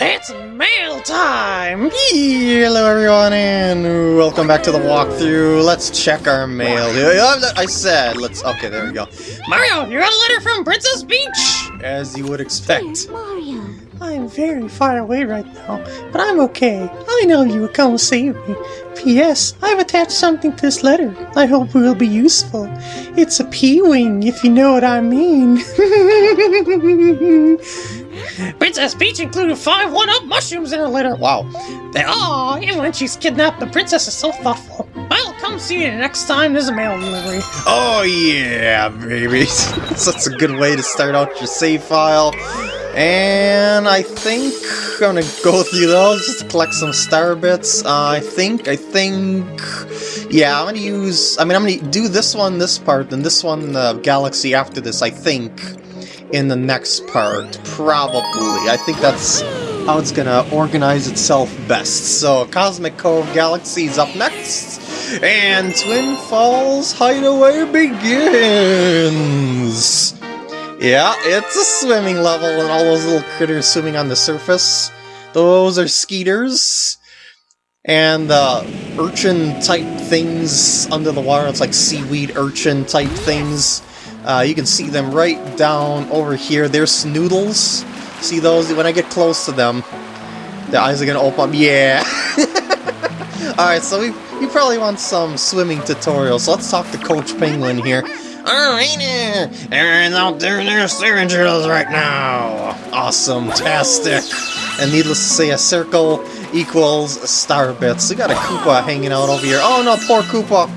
It's mail time! Hello everyone and welcome back to the walkthrough. Let's check our mail. I said, let's, okay, there we go. Mario, you got a letter from Princess Peach! As you would expect. Mario. I'm very far away right now, but I'm okay. I know you will come save me. P.S. I've attached something to this letter. I hope it will be useful. It's a P-wing, if you know what I mean. Princess Peach included five one-up mushrooms in her letter. Wow. They are, even when she's kidnapped, the princess is so thoughtful. I'll come see you next time there's a mail delivery. Oh yeah, baby. That's a good way to start out your save file. And I think I'm gonna go through those just to collect some star bits. Uh, I think, I think, yeah, I'm gonna use, I mean, I'm gonna do this one, this part, and this one, the uh, Galaxy after this, I think, in the next part, probably. I think that's how it's gonna organize itself best. So, Cosmic Cove Galaxy is up next, and Twin Falls Hideaway begins! Yeah, it's a swimming level and all those little critters swimming on the surface. Those are skeeters. And uh, urchin-type things under the water. It's like seaweed urchin-type things. Uh, you can see them right down over here. They're snoodles. See those? When I get close to them, the eyes are to open up. Yeah! Alright, so we, we probably want some swimming tutorials. So let's talk to Coach Penguin here. Alright there! Aaron's out there in their steering drills right now! Awesome, tastic! And needless to say, a circle equals star bits. We got a Koopa hanging out over here. Oh no, poor Koopa!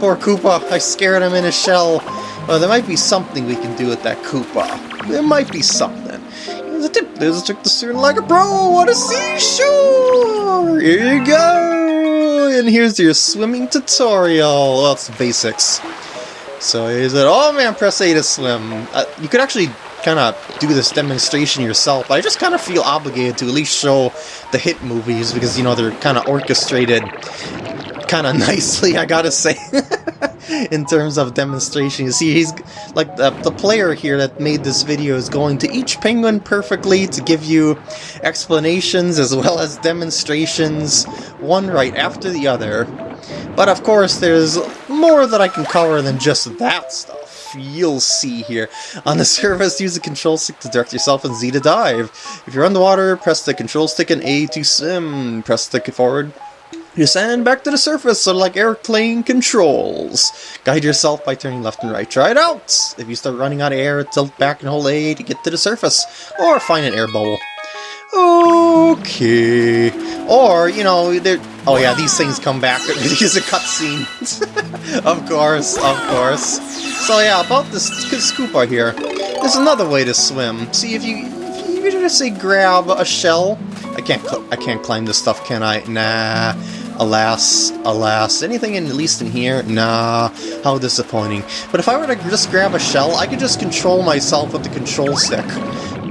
Poor Koopa, I scared him in his shell. Well, there might be something we can do with that Koopa. There might be something. There's a tip, there's a trick to steering like a pro! What a seashore! Here you go! And here's your swimming tutorial. Well, it's basics. So is it, oh man, press A to swim. Uh, you could actually kind of do this demonstration yourself, but I just kind of feel obligated to at least show the hit movies because, you know, they're kind of orchestrated kind of nicely, I gotta say, in terms of demonstration. You see, he's like the, the player here that made this video is going to each penguin perfectly to give you explanations as well as demonstrations, one right after the other. But of course, there's more that I can cover than just that stuff. You'll see here. On the surface, use the control stick to direct yourself and Z to dive. If you're underwater, press the control stick and A to swim. Press the forward you sand back to the surface, sort of like airplane controls. Guide yourself by turning left and right. Try it out! If you start running out of air, tilt back and hold A to get to the surface, or find an air bubble. Okay. Or, you know. Oh yeah, these things come back. These are cutscenes. of course, of course. So yeah, about this Koopa here. There's another way to swim. See, if you, if you just say grab a shell. I can't, I can't climb this stuff, can I? Nah. Alas, alas. Anything in, at least in here? Nah. How disappointing. But if I were to just grab a shell, I could just control myself with the control stick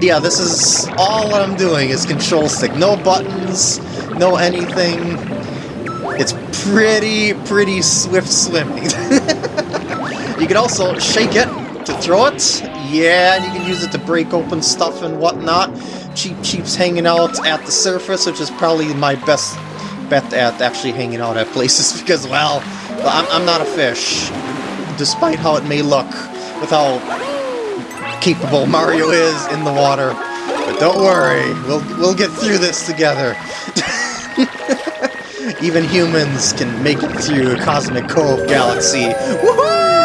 yeah, this is all I'm doing is control stick. No buttons, no anything. It's pretty, pretty swift swimming. you can also shake it to throw it. Yeah, and you can use it to break open stuff and whatnot. Cheep Cheep's hanging out at the surface, which is probably my best bet at actually hanging out at places because, well, I'm, I'm not a fish, despite how it may look with how capable Mario is in the water. But don't worry, we'll, we'll get through this together. Even humans can make it through Cosmic Cove Galaxy. Woohoo!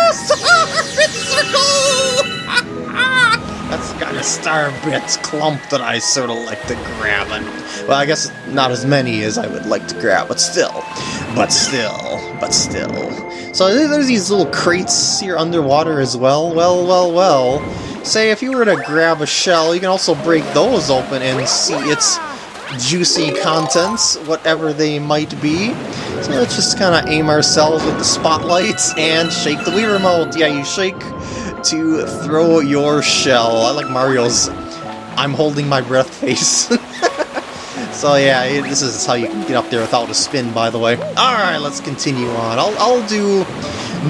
That's the kind of star bits clump that I sort of like to grab. And, well, I guess not as many as I would like to grab, but still. But still. But still. So there's these little crates here underwater as well. Well, well, well. Say, if you were to grab a shell, you can also break those open and see its juicy contents, whatever they might be. So let's just kind of aim ourselves with the spotlights and shake the Wii Remote. Yeah, you shake to throw your shell. I like Mario's I'm holding my breath face. so yeah, this is how you get up there without a spin, by the way. Alright, let's continue on. I'll, I'll do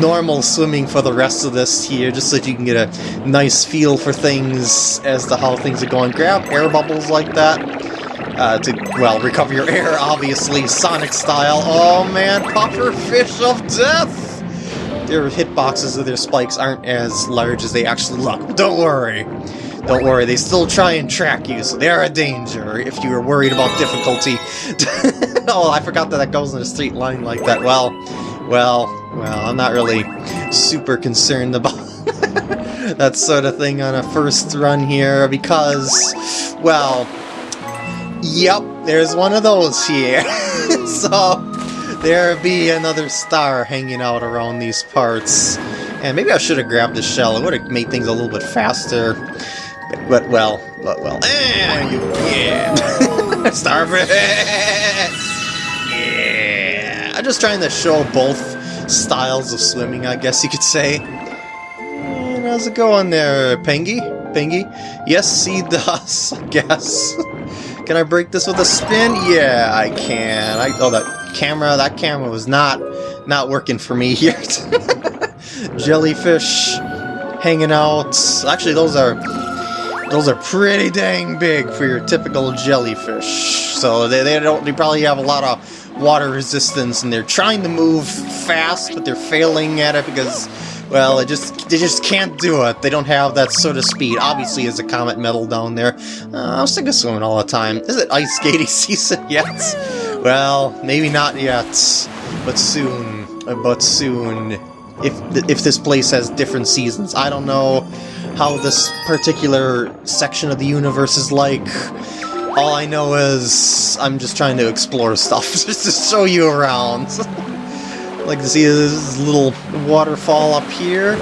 normal swimming for the rest of this here, just so you can get a nice feel for things as to how things are going. Grab air bubbles like that. uh, to, well, recover your air, obviously, Sonic style. Oh man, puffer fish of death! Their hitboxes of their spikes aren't as large as they actually look. But Don't worry. Don't worry, they still try and track you, so they are a danger if you are worried about difficulty. oh, I forgot that that goes in a straight line like that. Well, well, well, I'm not really super concerned about that sort of thing on a first run here because, well, yep, there's one of those here. so, there be another star hanging out around these parts. And maybe I should have grabbed the shell, it would have made things a little bit faster. But, well, but, well, and you, yeah, Starfish! Yeah! I'm just trying to show both styles of swimming, I guess you could say. And how's it going there, Pengy? Pengy? Yes, see does, I guess. Can I break this with a spin? Yeah, I can. I, oh, that camera, that camera was not, not working for me here. Jellyfish hanging out. Actually, those are those are pretty dang big for your typical jellyfish. So they, they don't they probably have a lot of water resistance and they're trying to move fast, but they're failing at it because well, it just they just can't do it. They don't have that sort of speed. Obviously, there's a comet medal down there. Uh, I'm sick of swimming all the time. Is it ice skating season yet? Well, maybe not yet, but soon. Uh, but soon. If if this place has different seasons, I don't know how this particular section of the universe is like. All I know is I'm just trying to explore stuff, just to show you around. like see this little waterfall up here.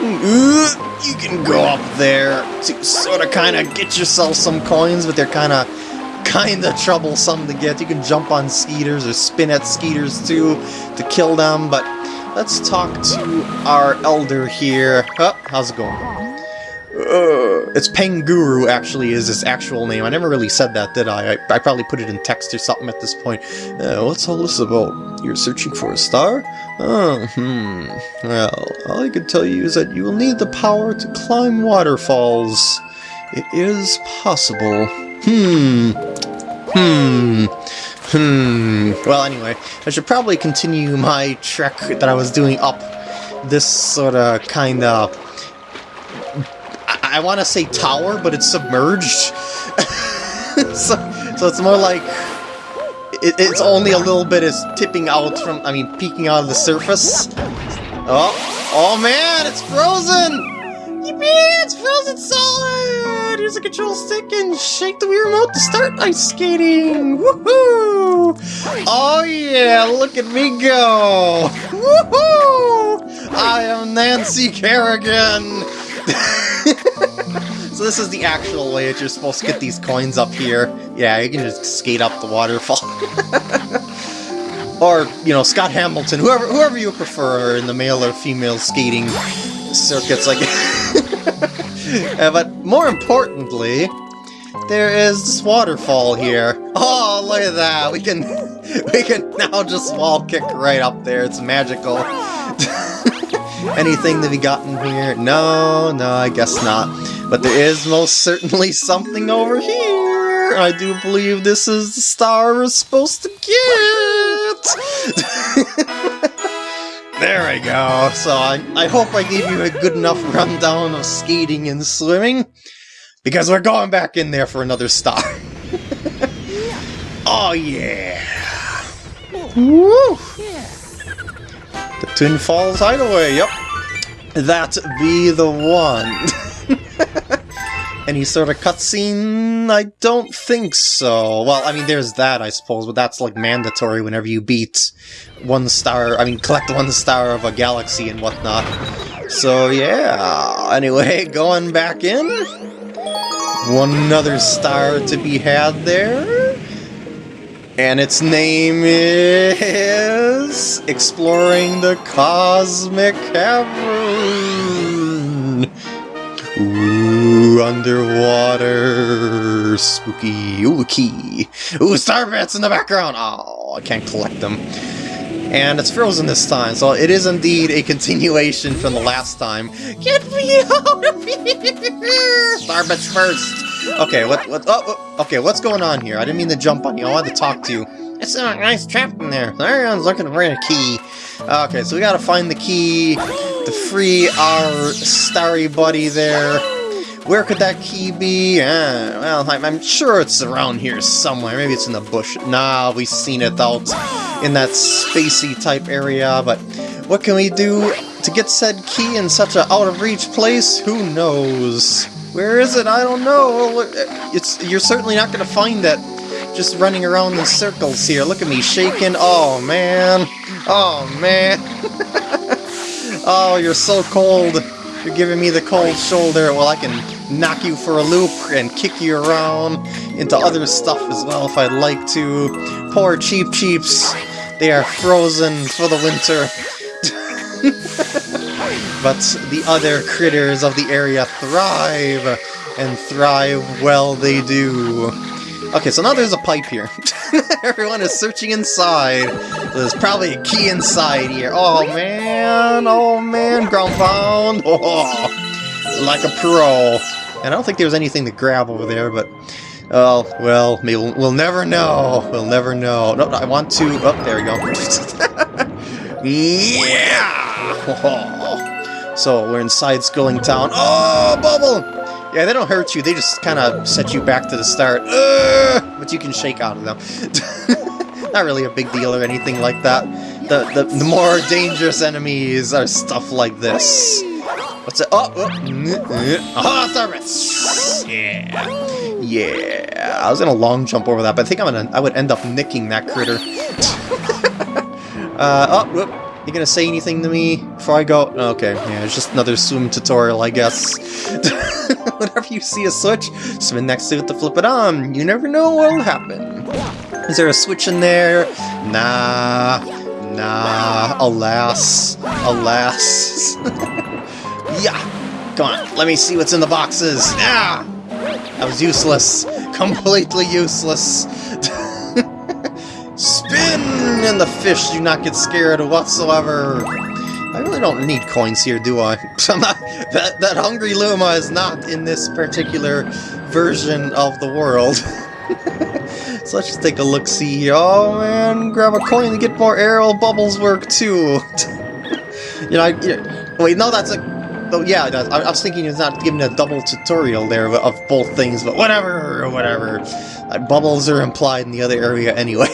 You can go up there to sort of kind of get yourself some coins, but they're kind of kind of troublesome to get. You can jump on skeeters or spin at skeeters too to kill them, but let's talk to our elder here. Oh, how's it going? Uh, it's Penguru, actually, is his actual name. I never really said that, did I? I, I probably put it in text or something at this point. Uh, what's all this about? You're searching for a star? Oh, hmm. Well, all I can tell you is that you will need the power to climb waterfalls. It is possible. Hmm. Hmm. Hmm. Well, anyway, I should probably continue my trek that I was doing up this sort of kind of I want to say tower, but it's submerged. so, so it's more like it, it's only a little bit is tipping out from, I mean, peeking out of the surface. Oh, oh man, it's frozen! It's frozen solid! Use the control stick and shake the Wii remote to start ice skating! Woohoo! Oh yeah, look at me go! Woohoo! I am Nancy Kerrigan! so this is the actual way that you're supposed to get these coins up here. Yeah, you can just skate up the waterfall. or, you know, Scott Hamilton, whoever whoever you prefer in the male or female skating circuits like uh, But more importantly, there is this waterfall here. Oh, look at that. We can we can now just wall kick right up there. It's magical. Anything to be gotten here? No, no, I guess not. But there is most certainly something over here! I do believe this is the star we're supposed to get! There we go. So I, I hope I gave you a good enough rundown of skating and swimming. Because we're going back in there for another star. oh yeah! Woo! The Twin Falls Hideaway, yep. That be the one. Any sort of cutscene? I don't think so. Well, I mean, there's that, I suppose, but that's like mandatory whenever you beat one star, I mean, collect one star of a galaxy and whatnot. So, yeah. Anyway, going back in. One other star to be had there. And its name is... Exploring the Cosmic Cavern! Ooh, underwater... Spooky... Ooh, key! Ooh, star bits in the background! Oh, I can't collect them. And it's frozen this time, so it is indeed a continuation from the last time. Get me out of here! Starbits first! Okay, what, what, oh, oh, okay, what's going on here? I didn't mean to jump on you, I wanted to talk to you. It's a nice trap in there. Everyone's looking for a key. Okay, so we gotta find the key to free our starry buddy there. Where could that key be? Uh, well, I'm, I'm, sure it's around here somewhere. Maybe it's in the bush. Nah, we've seen it out in that spacey type area, but what can we do to get said key in such an out-of-reach place? Who knows? Where is it? I don't know. It's You're certainly not going to find it just running around in circles here. Look at me shaking. Oh, man. Oh, man. oh, you're so cold. You're giving me the cold shoulder. Well, I can knock you for a loop and kick you around into other stuff as well if I'd like to. Poor Cheep Cheeps, they are frozen for the winter. but the other critters of the area thrive, and thrive well they do. Okay, so now there's a pipe here. Everyone is searching inside. There's probably a key inside here. Oh man, oh man, ground pound. Oh like a pro. And I don't think there was anything to grab over there, but... Oh, well, we'll, we'll never know. We'll never know. No, I want to... Oh, there we go. yeah! so, we're inside Skulling Town. Oh, Bubble! Yeah, they don't hurt you. They just kind of set you back to the start. Uh, but you can shake out of them. Not really a big deal or anything like that. The, the, the more dangerous enemies are stuff like this. What's it? Oh, oh, oh service! Yeah, yeah. I was gonna long jump over that, but I think I'm gonna. I would end up nicking that critter. uh, oh, whoop. You gonna say anything to me before I go? Okay, yeah, it's just another swim tutorial, I guess. Whenever you see a switch, swim next to it to flip it on. You never know what'll happen. Is there a switch in there? Nah. Nah. Alas. Alas. Yeah! Come on, let me see what's in the boxes! Ah! That was useless. Completely useless. Spin! And the fish do not get scared whatsoever. I really don't need coins here, do I? Not, that, that Hungry Luma is not in this particular version of the world. so let's just take a look-see. Oh man, grab a coin to get more aerial bubbles work too. you know, I, you know, wait, no, that's a Oh yeah, I, was thinking it's not giving a double tutorial there of both things, but whatever, whatever. Uh, bubbles are implied in the other area anyway.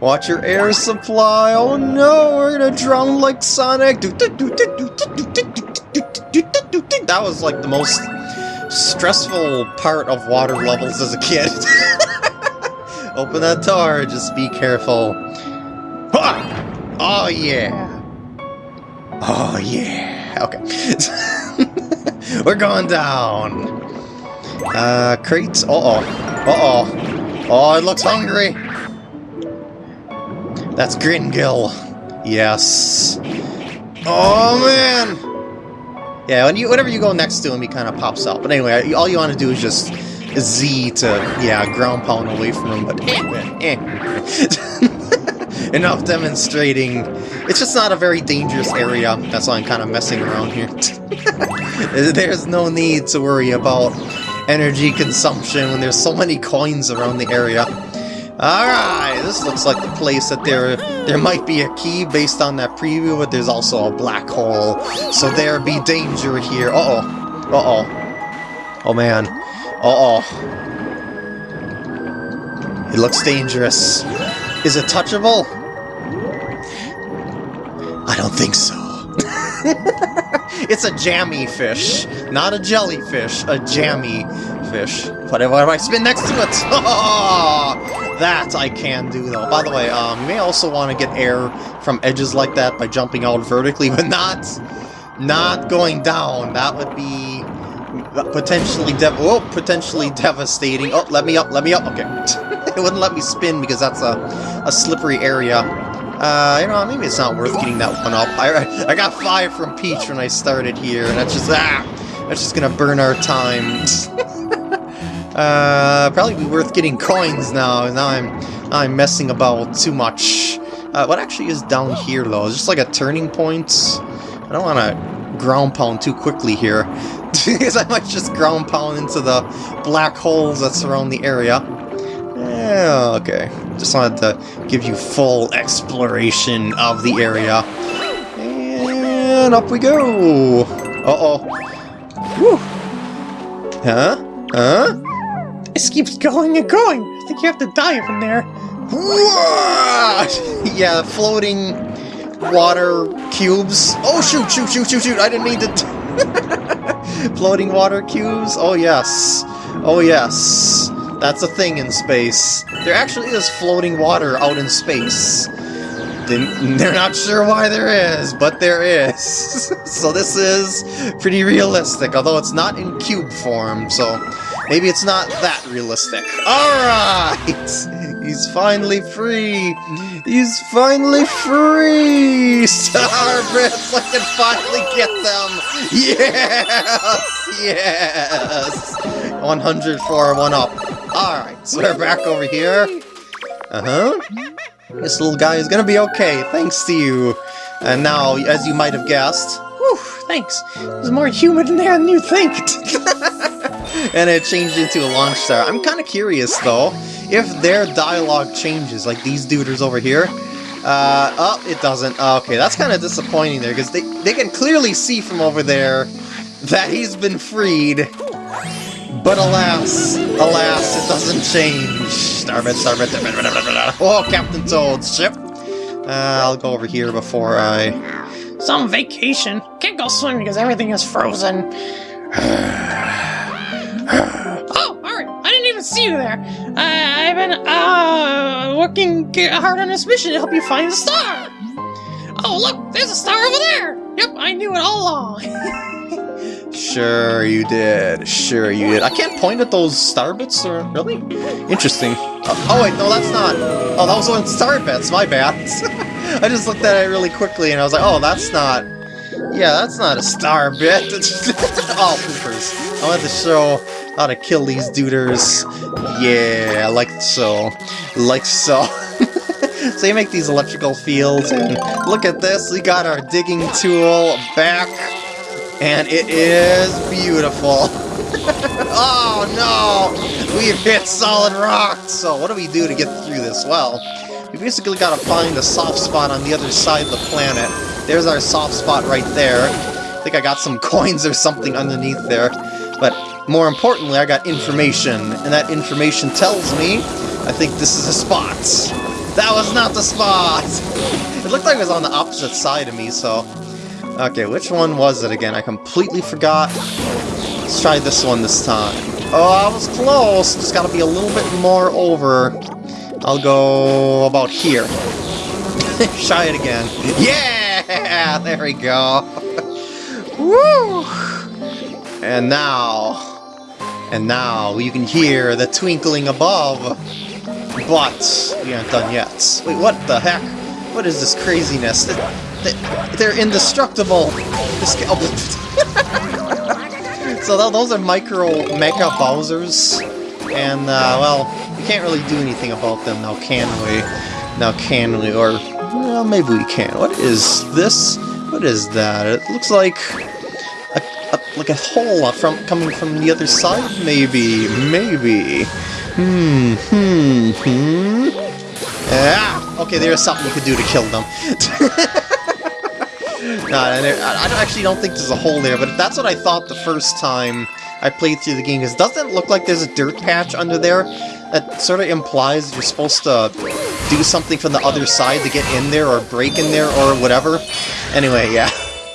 Watch your air supply. Oh no, we're gonna drown like Sonic. That was like the most stressful part of water levels as a kid. Open that door, just be careful. Oh yeah. Oh yeah. Okay. We're going down. Uh, crates. Uh-oh. Uh-oh. Oh, it looks hungry. That's Gringill. Yes. Oh, man! Yeah, when you, whenever you go next to him, he kind of pops out. But anyway, all you want to do is just Z to, yeah, ground pound away from him, but eh, eh. Enough demonstrating it's just not a very dangerous area, that's why I'm kind of messing around here. there's no need to worry about energy consumption when there's so many coins around the area. Alright, this looks like the place that there there might be a key based on that preview, but there's also a black hole, so there be danger here. Uh-oh. Uh-oh. Oh man. Uh-oh. It looks dangerous. Is it touchable? I don't think so. it's a jammy fish, not a jellyfish, a jammy fish. Whatever I spin next to it? That I can do, though. By the way, um, you may also want to get air from edges like that by jumping out vertically, but not, not going down. That would be potentially dev oh, potentially devastating. Oh, let me up, let me up. Okay. It wouldn't let me spin because that's a, a slippery area. Uh, you know, maybe it's not worth getting that one up. I, I got five from Peach when I started here, and that's just, ah, that's just gonna burn our time. uh, probably be worth getting coins now, now I'm, I'm messing about too much. Uh, what actually is down here, though? Is just like a turning point? I don't want to ground pound too quickly here. because I might just ground pound into the black holes that surround the area. Yeah, okay. Just wanted to give you full exploration of the area. And up we go! Uh-oh. Whew! Huh? Huh? This keeps going and going. I think you have to dive in there. yeah, floating water cubes. Oh, shoot, shoot, shoot, shoot, shoot. I didn't mean to... floating water cubes? Oh, yes. Oh, yes. That's a thing in space. There actually is floating water out in space. They're not sure why there is, but there is. so this is pretty realistic, although it's not in cube form, so maybe it's not that realistic. Alright! He's finally free! He's finally free! Starbits, I can finally get them! Yes! Yes! 100 for one up. Alright, so we're back over here. Uh-huh. This little guy is gonna be okay, thanks to you. And now, as you might have guessed... Whew, thanks. There's more human in there than you think. and it changed into a launch star. I'm kind of curious, though, if their dialogue changes, like these duders over here. Uh, oh, it doesn't. Okay, that's kind of disappointing there, because they, they can clearly see from over there that he's been freed. But alas, alas, it doesn't change. Starbit, Starbit, Oh, Captain Toad's ship. Uh, I'll go over here before I... Some vacation. Can't go swimming because everything is frozen. oh, alright. I didn't even see you there. Uh, I've been uh, working hard on this mission to help you find the star. Oh, look, there's a star over there. Yep, I knew it all along. sure you did. Sure you did. I can't point at those star bits, or really? Interesting. Oh, oh, wait, no, that's not. Oh, that was one star bits. My bad. I just looked at it really quickly, and I was like, oh, that's not. Yeah, that's not a star bit. oh, poopers. I wanted to show how to kill these duders. Yeah, like so. Like so. so you make these electrical fields, and look at this, we got our digging tool back, and it is beautiful. oh no! We've hit solid rock! So what do we do to get through this? Well, we basically gotta find a soft spot on the other side of the planet. There's our soft spot right there. I think I got some coins or something underneath there. But more importantly, I got information, and that information tells me I think this is a spot. That was not the spot! It looked like it was on the opposite side of me, so... Okay, which one was it again? I completely forgot. Let's try this one this time. Oh, I was close! Just gotta be a little bit more over. I'll go about here. Try it again. Yeah! There we go. Woo! And now... And now you can hear the twinkling above. But we aren't done yet. Wait, what the heck? What is this craziness? They're indestructible! so those are micro Mecha Bowsers, and, uh, well, we can't really do anything about them now, can we? Now, can we? Or, well, maybe we can. What is this? What is that? It looks like a, a like a hole from coming from the other side, maybe, maybe. Hmm, hmm, hmm. Ah, okay, there's something you could do to kill them. no, I actually don't think there's a hole there, but that's what I thought the first time I played through the game, because doesn't look like there's a dirt patch under there? That sort of implies you're supposed to do something from the other side to get in there, or break in there, or whatever. Anyway, yeah.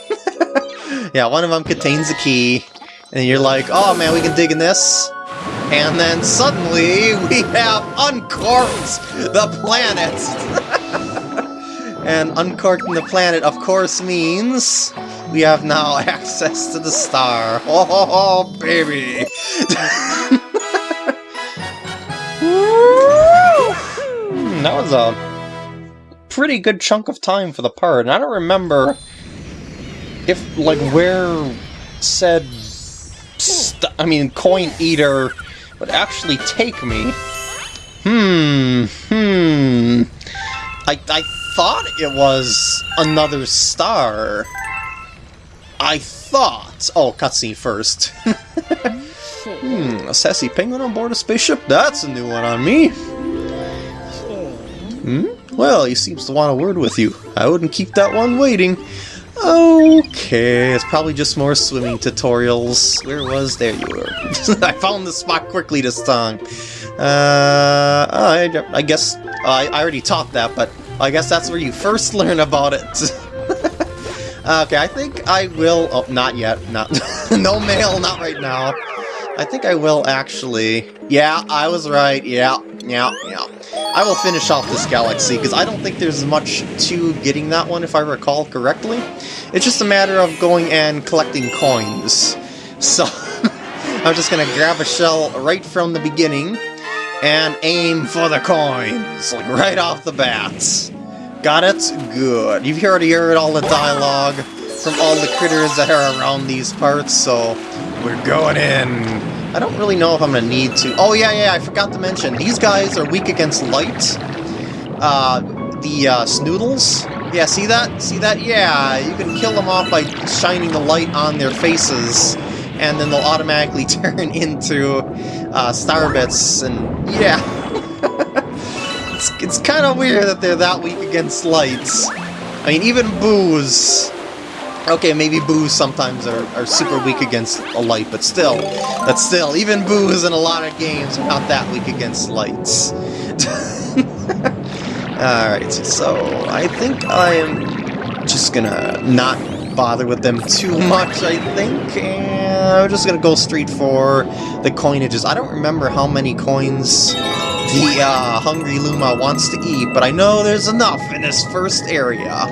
yeah, one of them contains a key, and you're like, oh man, we can dig in this. And then suddenly we have uncorked the planet! and uncorking the planet, of course, means we have now access to the star. Oh, oh, oh baby! that was a pretty good chunk of time for the part, and I don't remember if, like, where said... I mean, Coin Eater would actually take me. Hmm, hmm. I, I thought it was another star. I thought... Oh, cutscene first. hmm, a sassy penguin on board a spaceship? That's a new one on me. Hmm? Well, he seems to want a word with you. I wouldn't keep that one waiting. Okay, it's probably just more swimming tutorials. Where was? There you were. I found the spot quickly this time. Uh, I, I guess I, I already taught that, but I guess that's where you first learn about it. okay, I think I will... Oh, not yet. Not No mail, not right now. I think I will actually... Yeah, I was right. Yeah, yeah, yeah. I will finish off this galaxy, because I don't think there's much to getting that one, if I recall correctly. It's just a matter of going and collecting coins. So, I'm just going to grab a shell right from the beginning, and aim for the coins, like right off the bat. Got it? Good. You've already heard all the dialogue from all the critters that are around these parts, so we're going in. I don't really know if I'm going to need to... Oh, yeah, yeah, I forgot to mention. These guys are weak against light. Uh, the uh, Snoodles. Yeah, see that? See that? Yeah, you can kill them off by shining the light on their faces and then they'll automatically turn into uh, Starbits, and yeah. it's it's kind of weird that they're that weak against lights. I mean, even Boos... Okay, maybe Boos sometimes are, are super weak against a light, but still, but still, even Boos in a lot of games are not that weak against lights. Alright, so I think I'm just gonna not bother with them too much, I think, and I'm just gonna go straight for the coinages. I don't remember how many coins the uh, Hungry Luma wants to eat, but I know there's enough in this first area.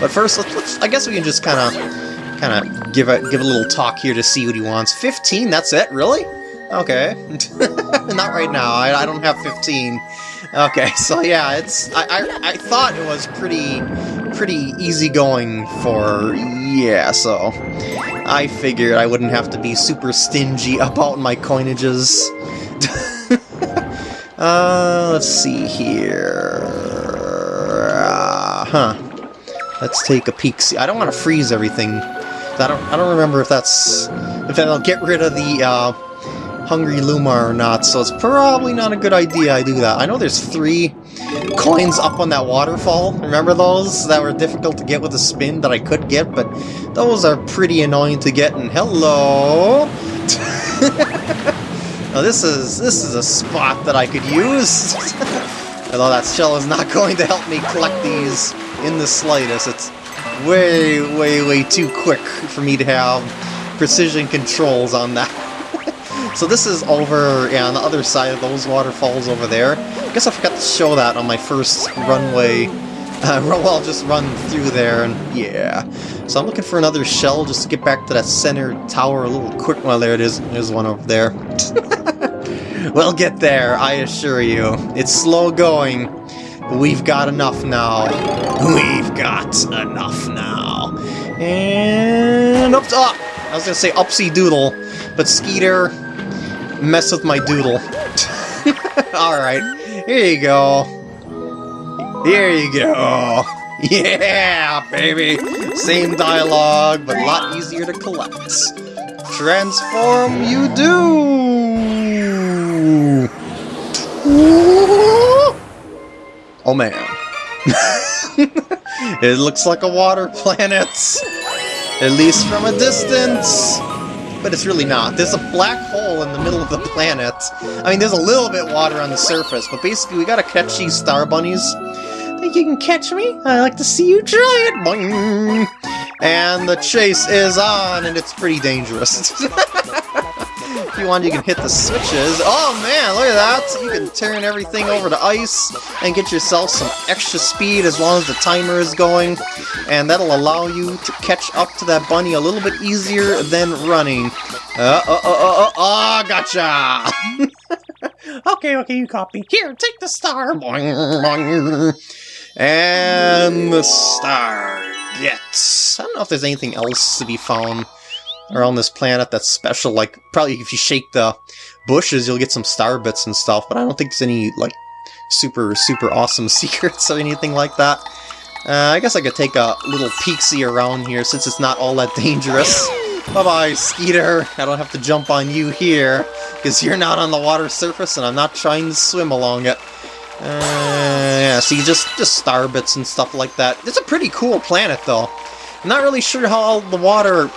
But first, let's, let's I guess we can just kind of kind of give a give a little talk here to see what he wants. 15, that's it? Really? Okay. Not right now. I, I don't have 15. Okay, so yeah, it's I, I, I thought it was pretty pretty easygoing for yeah, so I figured I wouldn't have to be super stingy about my coinages. uh, let's see here. Uh, huh. Let's take a peek. See, I don't want to freeze everything. I don't. I don't remember if that's if that'll get rid of the uh, Hungry Luma or not, so it's probably not a good idea I do that. I know there's three coins up on that waterfall. Remember those that were difficult to get with a spin that I could get, but those are pretty annoying to get, and hello! now this is, this is a spot that I could use. Although that shell is not going to help me collect these in the slightest. It's way, way, way too quick for me to have precision controls on that. So this is over yeah, on the other side of those waterfalls over there. I guess I forgot to show that on my first runway. Uh, well, I'll just run through there, and yeah. So I'm looking for another shell just to get back to that center tower a little quick. Well, there it is. There's one over there. we'll get there, I assure you. It's slow going, but we've got enough now. We've got enough now. And up up. I was gonna say upsy doodle, but Skeeter, mess with my doodle. Alright, here you go. Here you go. Yeah, baby! Same dialogue, but a lot easier to collect. Transform you do! Oh man. it looks like a water planet. At least from a distance but it's really not. There's a black hole in the middle of the planet. I mean, there's a little bit water on the surface, but basically we gotta catch these star bunnies. Think you can catch me? I like to see you try it! Boing! And the chase is on, and it's pretty dangerous. if you want, you can hit the switches. Oh man, look at that! You can turn everything over to ice and get yourself some extra speed as long as the timer is going. And that'll allow you to catch up to that bunny a little bit easier than running. Uh, uh, uh, uh, uh, uh gotcha! okay, okay, you copy. Here, take the star! And the star gets... I don't know if there's anything else to be found around this planet that's special. Like, probably if you shake the bushes, you'll get some star bits and stuff, but I don't think there's any, like, super, super awesome secrets or anything like that. Uh, I guess I could take a little peek-see around here since it's not all that dangerous. Bye-bye, Skeeter. I don't have to jump on you here, because you're not on the water surface and I'm not trying to swim along it. Uh, yeah, see, just, just star bits and stuff like that. It's a pretty cool planet, though. I'm not really sure how all the water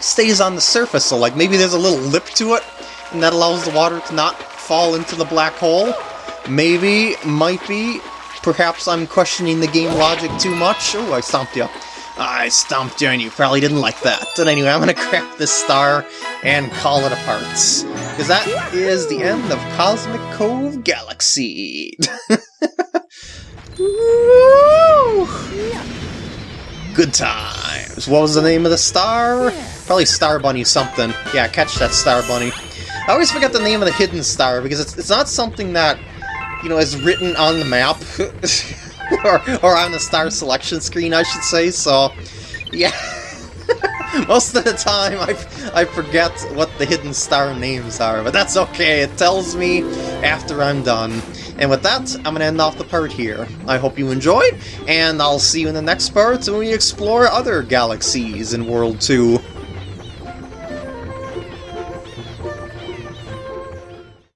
stays on the surface, so like maybe there's a little lip to it, and that allows the water to not fall into the black hole. Maybe, might be, perhaps I'm questioning the game logic too much. Oh, I stomped you. I stomped you and you probably didn't like that. But anyway, I'm gonna crack this star and call it a parts. Because that is the end of Cosmic Cove Galaxy. Good times. What was the name of the star? Probably Star Bunny something. Yeah, catch that Star Bunny. I always forget the name of the hidden star because it's, it's not something that, you know, is written on the map. or, or on the star selection screen, I should say, so... Yeah. Most of the time, I, I forget what the hidden star names are, but that's okay. It tells me after I'm done. And with that, I'm going to end off the part here. I hope you enjoyed, and I'll see you in the next part when we explore other galaxies in World 2.